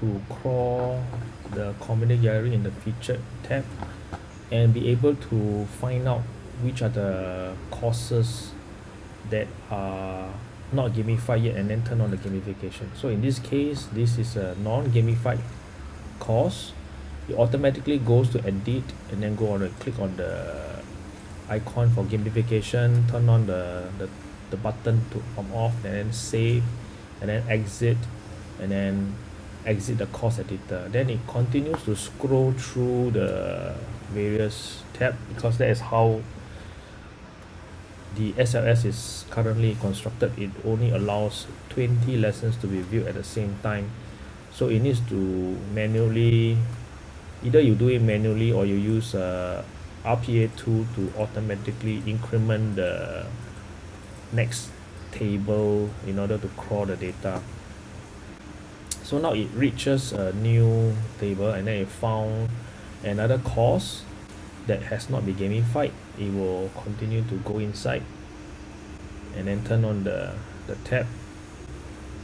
to crawl the community gallery in the featured tab and be able to find out which are the courses that are not gamified yet and then turn on the gamification. So in this case this is a non-gamified course. It automatically goes to edit and then go on and click on the icon for gamification turn on the the, the button to from off and then save and then exit and then exit the course editor. Then it continues to scroll through the various tab because that is how the S_L_S is currently constructed. It only allows 20 lessons to be viewed at the same time. So it needs to manually either you do it manually or you use uh, a R_P_A tool to automatically increment the next table in order to crawl the data so now it reaches a new table and then it found another course that has not been gamified. It will continue to go inside and then turn on the the tab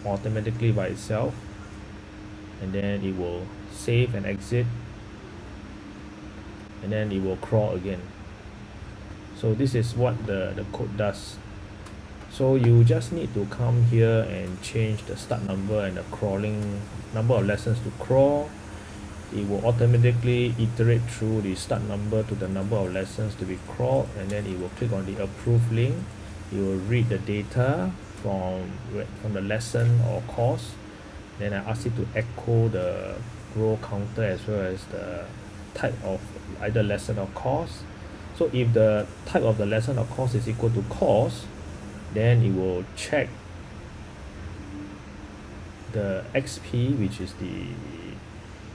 automatically by itself. And then it will save and exit. And then it will crawl again. So this is what the the code does so you just need to come here and change the start number and the crawling number of lessons to crawl. It will automatically iterate through the start number to the number of lessons to be crawled and then it will click on the approve link. It will read the data from from the lesson or course. Then I ask it to echo the row counter as well as the type of either lesson or course. So if the type of the lesson or course is equal to course then it will check the X_P which is the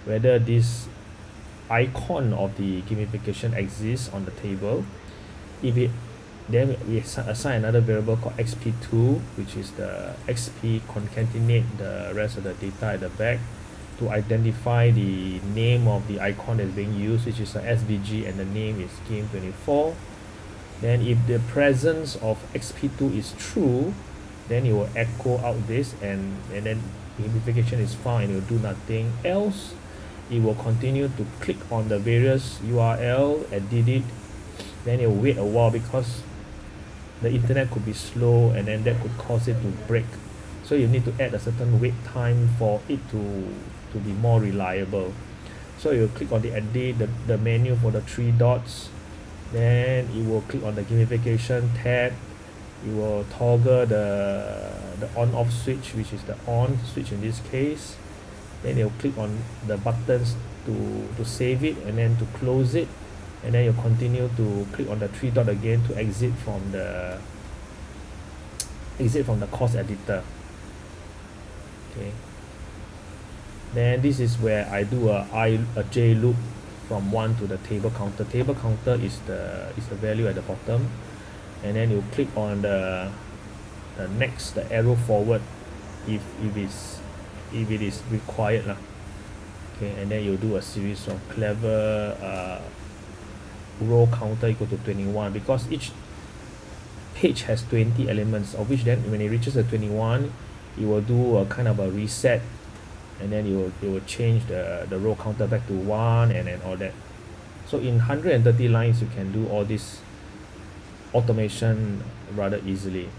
whether this icon of the gamification exists on the table. If it then we assi~ assign another variable called X_P two which is the X_P concatenate the rest of the data at the back to identify the name of the icon that's being used which is a S_V_G and the name is game twenty four then if the presence of X_P two is true then it will echo out this and and then gamification is found and it will do nothing else. It will continue to click on the various U_R_L and did it then it will wait a while because the internet could be slow and then that could cause it to break. So you need to add a certain wait time for it to to be more reliable. So you click on the edit the, the menu for the three dots then it will click on the gamification tab. It will toggle the the on off switch which is the on switch in this case. Then you'll click on the buttons to to save it and then to close it. And then you continue to click on the three dot again to exit from the exit from the course editor. Okay. Then this is where I do a I a J loop from one to the table counter. Table counter is the is the value at the bottom. And then you click on the the next the arrow forward if if it's if it is required lah. Okay and then you do a series of clever uh row counter equal to twenty one because each page has twenty elements of which then when it reaches the twenty one it will do a kind of a reset and then it will it will change the the row counter back to one and then all that. So in hundred and thirty lines you can do all this automation rather easily